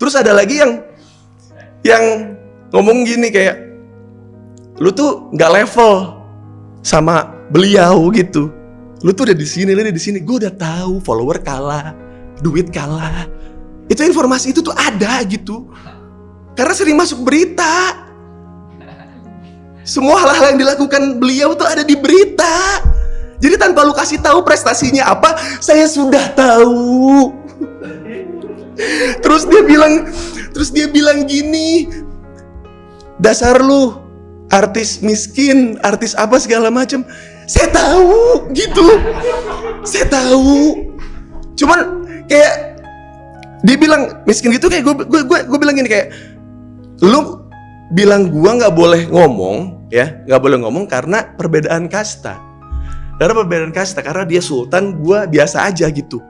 Terus ada lagi yang yang ngomong gini kayak lu tuh nggak level sama beliau gitu. Lu tuh udah di sini, lu udah di sini. Gue udah tahu follower kalah, duit kalah. Itu informasi itu tuh ada gitu. Karena sering masuk berita. Semua hal-hal yang dilakukan beliau tuh ada di berita. Jadi tanpa lu kasih tahu prestasinya apa, saya sudah tahu. Terus dia bilang, terus dia bilang gini, dasar lu artis miskin, artis apa segala macam. Saya tahu gitu. Saya tahu. Cuman kayak dia bilang miskin gitu kayak gue gue gue, gue bilang gini kayak lu bilang gua nggak boleh ngomong ya nggak boleh ngomong karena perbedaan kasta karena perbedaan kasta karena dia sultan gua biasa aja gitu